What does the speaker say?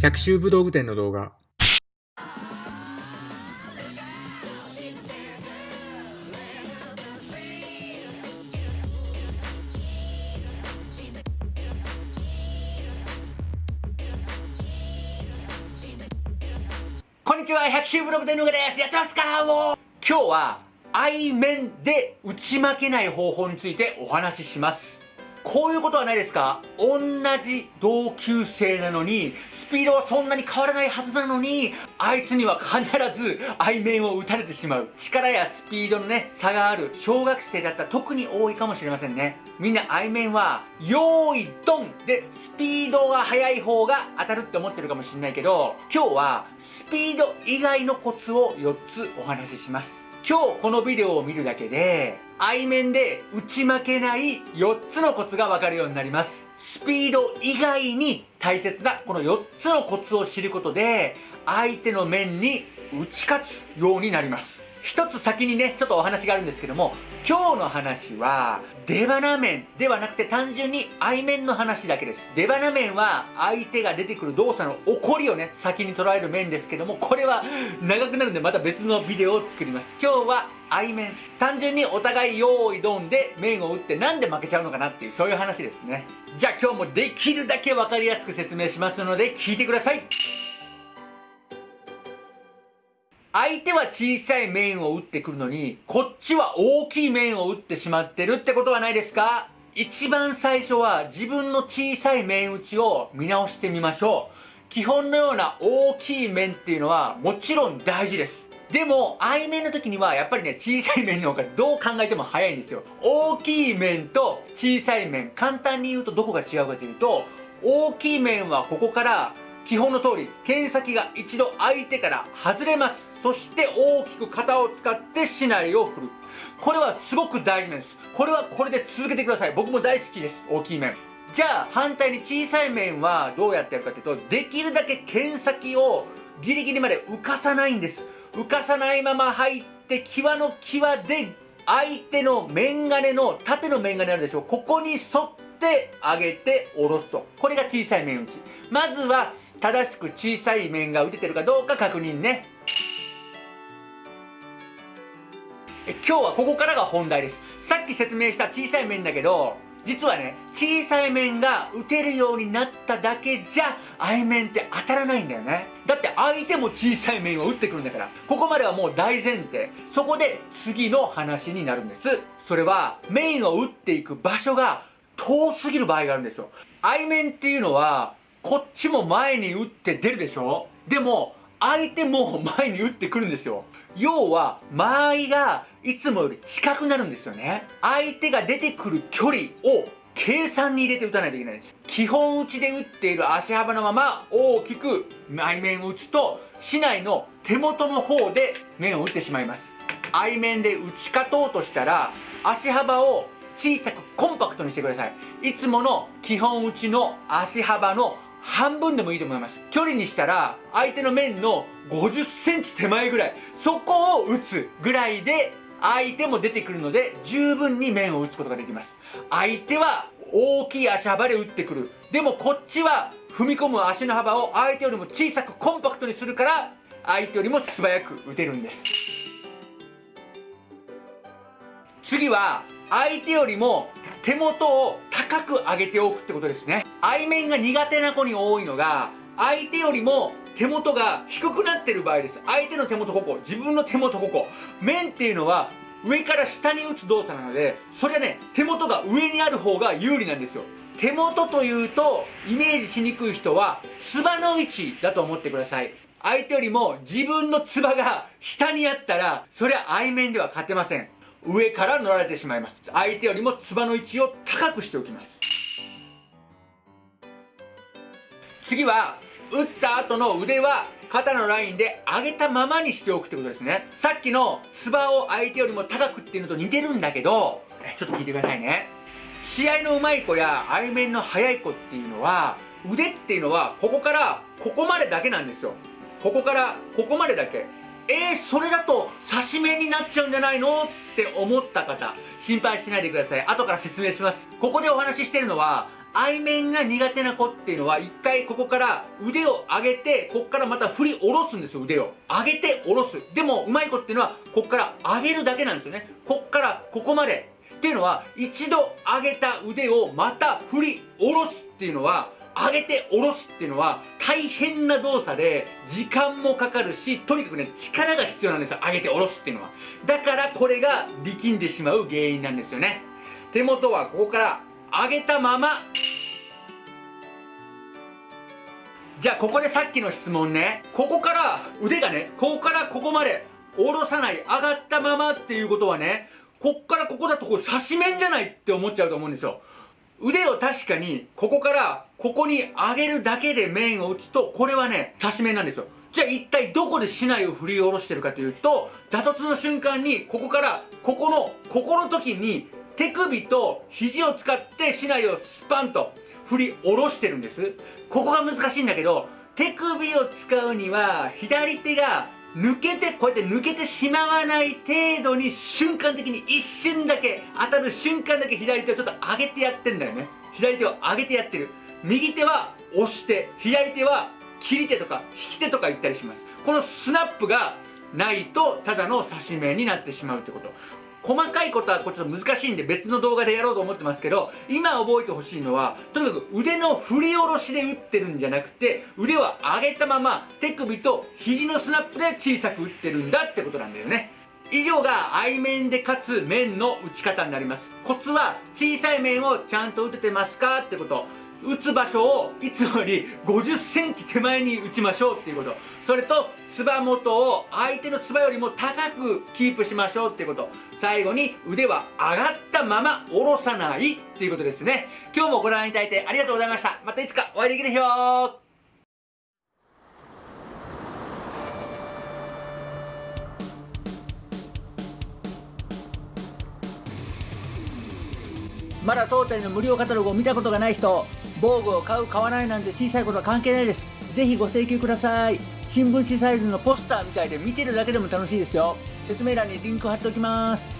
百秋武道具店の動画こんにちは、百秋ブログでぬぐです。やってますかもう今日は、愛面で打ち負けない方法についてお話しします。こういうことはないですか？同じ同級生なのに、スピードはそんなに変わらないはずなのに、あいつには必ず愛面を打たれてしまう。力やスピードのね、差がある小学生だったら特に多いかもしれませんね。みんな愛面は、用意ドンでスピードが速い方が当たるって思ってるかもしれないけど、今日はスピード以外のコツを4つお話しします。今日このビデオを見るだけで、愛面で打ち負けない4つのコツがわかるようになります。スピード以外に大切なこの4つのコツを知ることで、相手の面に打ち勝つようになります。一つ先にね、ちょっとお話があるんですけども、今日の話は、出花面ではなくて単純に愛面の話だけです。出花面は相手が出てくる動作の起こりをね、先に捉える面ですけども、これは長くなるんでまた別のビデオを作ります。今日は愛面。単純にお互い用意ドンで面を打ってなんで負けちゃうのかなっていうそういう話ですね。じゃあ今日もできるだけわかりやすく説明しますので聞いてください。相手は小さい面を打ってくるのに、こっちは大きい面を打ってしまってるってことはないですか？一番最初は自分の小さい面打ちを見直してみましょう。基本のような大きい面っていうのはもちろん大事です。でも、愛面の時にはやっぱりね、小さい面の方がどう考えても早いんですよ。大きい面と小さい面、簡単に言うとどこが違うかというと、大きい面はここから基本の通り、剣先が一度相手から外れます。そして大きく肩を使って竹刀を振る。これはすごく大事なんです。これはこれで続けてください。僕も大好きです。大きい面。じゃあ反対に小さい面はどうやってやるかというと、できるだけ剣先をギリギリまで浮かさないんです。浮かさないまま入って際の際で相手の面金の縦の面金あるでしょうここに沿って上げて下ろすとこれが小さい面打ちまずは正しく小さい面が打ててるかどうか確認ね今日はここからが本題です。さっき説明した小さい面だけど実はね小さい面が打てるようになっただけじゃ愛面って当たらないんだよね。だって相手も小さい面を打ってくるんだから。ここまではもう大前提。そこで次の話になるんです。それは面を打っていく場所が遠すぎる場合があるんですよ。愛面っていうのはこっちも前に打って出るでしょ？でも相手も前に打ってくるんですよ。要は間合いがいつもより近くなるんですよね。相手が出てくる距離を計算に入れて打たないといけないんです。基本打ちで打っている足幅のまま大きく内面を打つと市内の手元の方で面を打ってしまいます。愛面で打ち勝とうとしたら足幅を小さくコンパクトにしてください。いつもの基本打ちの足幅の半分でもいいと思います。距離にしたら相手の面の50センチ手前ぐらい。そこを打つぐらいで相手も出てくるので十分に面を打つことができます。相手は大きい足幅で打ってくる。でもこっちは踏み込む足の幅を相手よりも小さくコンパクトにするから相手よりも素早く打てるんです。次は相手よりも手元を高く上げておくってことですね。愛面が苦手な子に多いのが相手よりも手元が低くなってる場合です。相手の手元ここ自分の手元ここ。面っていうのは上から下に打つ動作なのでそれはね手元が上にある方が有利なんですよ。手元というとイメージしにくい人はつばの位置だと思ってください。相手よりも自分のつばが下にあったらそれは愛面では勝てません。上から乗られてしまいます。相手よりもつばの位置を高くしておきます。次は打った後の腕は肩のラインで上げたままにしておくってことですね。さっきのつばを相手よりも高くっていうのと似てるんだけどちょっと聞いてくださいね。試合の上手い子や愛面の速い子っていうのは腕っていうのはここからここまでだけなんですよ。ここからここまでだけ。えー、それだと刺し面になっちゃうんじゃないのって思った方心配しないでください。後から説明します。ここでお話ししてるのは背面が苦手な子っていうのは一回ここから腕を上げてここからまた振り下ろすんですよ腕を。上げて下ろす。でもうまい子っていうのはここから上げるだけなんですよね。こっからここまで。っていうのは一度上げた腕をまた振り下ろすっていうのは上げて下ろすっていうのは大変な動作で時間もかかるしとにかくね力が必要なんですよ。上げて下ろすっていうのは。だからこれが力んでしまう原因なんですよね。手元はここから上げたまま。じゃあここでさっきの質問ね。ここから腕がねここからここまで下ろさない上がったままっていうことはねこっからここだとこれ刺し面じゃないって思っちゃうと思うんですよ。腕を確かにここからここに上げるだけで面を打つとこれはね刺し面なんですよ。じゃあ一体どこで竹刀を振り下ろしてるかというと打突の瞬間にここからここのここの時に手首と肘を使って竹刀をスパンと振り下ろしてるんです。ここが難しいんだけど手首を使うには左手が抜けてこうやって抜けてしまわない程度に瞬間的に一瞬だけ当たる瞬間だけ左手をちょっと上げてやってんだよね。左手を上げてやってる。右手は押して左手は切り手とか引き手とか言ったりします。このスナップがないとただの刺し目になってしまうってこと。細かいことはこれちょっと難しいんで別の動画でやろうと思ってますけど今覚えてほしいのはとにかく腕の振り下ろしで打ってるんじゃなくて腕は上げたまま手首と肘のスナップで小さく打ってるんだってことなんだよね。以上が背面でかつ面の打ち方になります。コツは小さい面をちゃんと打ててますかってこと。打つ場所をいつもより50センチ手前に打ちましょうっていうこと。それとつば元を相手のつばよりも高くキープしましょうっていうこと。最後に腕は上がったまま下ろさないっていうことですね。今日もご覧いただいてありがとうございました。またいつかお会いできる日をまだ当店の無料カタログを見たことがない人防具を買う買わないなんて小さいことは関係ないです。ぜひご請求ください。新聞紙サイズのポスターみたいで見てるだけでも楽しいですよ。説明欄にリンク貼っておきます。